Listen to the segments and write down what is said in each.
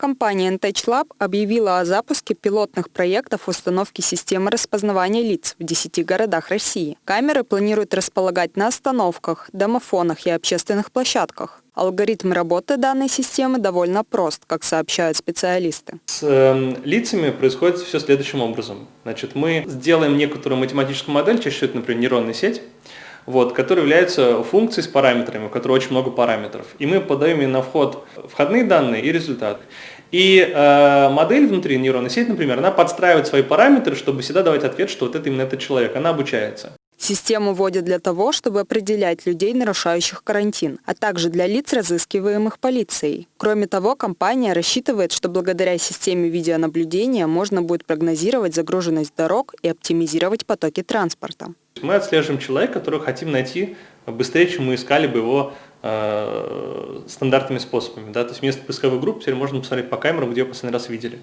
Компания Entech Lab объявила о запуске пилотных проектов установки системы распознавания лиц в 10 городах России. Камеры планируют располагать на остановках, домофонах и общественных площадках. Алгоритм работы данной системы довольно прост, как сообщают специалисты. С э, лицами происходит все следующим образом. Значит, мы сделаем некоторую математическую модель, чаще всего это, например, нейронная сеть, вот, который является функцией с параметрами, у которой очень много параметров. И мы подаем на вход входные данные и результаты. И э, модель внутри нейронной сети, например, она подстраивает свои параметры, чтобы всегда давать ответ, что вот это именно этот человек. Она обучается. Систему вводят для того, чтобы определять людей, нарушающих карантин, а также для лиц, разыскиваемых полицией. Кроме того, компания рассчитывает, что благодаря системе видеонаблюдения можно будет прогнозировать загруженность дорог и оптимизировать потоки транспорта. Мы отслеживаем человека, которого хотим найти быстрее, чем мы искали бы его э, стандартными способами. Да? То есть вместо поисковых групп теперь можно посмотреть по камерам, где его последний раз видели.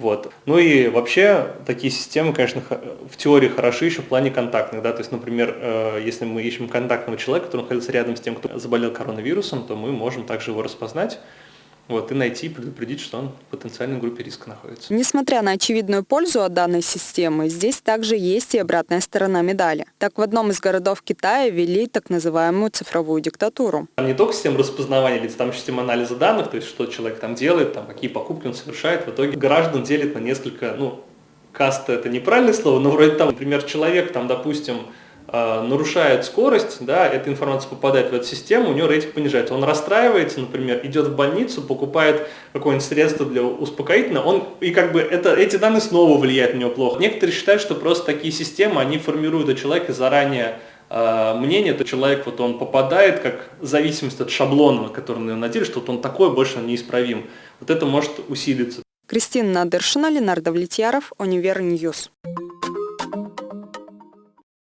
Вот. Ну и вообще такие системы, конечно, в теории хороши еще в плане контактных. Да? То есть, например, э, если мы ищем контактного человека, который находится рядом с тем, кто заболел коронавирусом, то мы можем также его распознать вот, и найти и предупредить, что он в потенциальной группе риска находится. Несмотря на очевидную пользу от данной системы, здесь также есть и обратная сторона медали. Так, в одном из городов Китая ввели так называемую цифровую диктатуру. Там не только система распознавания лиц, там еще система анализа данных, то есть что человек там делает, там, какие покупки он совершает. В итоге граждан делит на несколько, ну, каста это неправильное слово, но вроде там, например, человек там, допустим, нарушает скорость, да, эта информация попадает в эту систему, у него рейтинг понижается. Он расстраивается, например, идет в больницу, покупает какое-нибудь средство для успокоительного, он, и как бы это, эти данные снова влияют на него плохо. Некоторые считают, что просто такие системы, они формируют у человека заранее э, мнение, то человек, вот он попадает как зависимость от шаблона, который на него надели, что вот он такой, больше он неисправим. Вот это может усилиться. Кристина Надыршина, Ленар Довлетьяров, Univer News.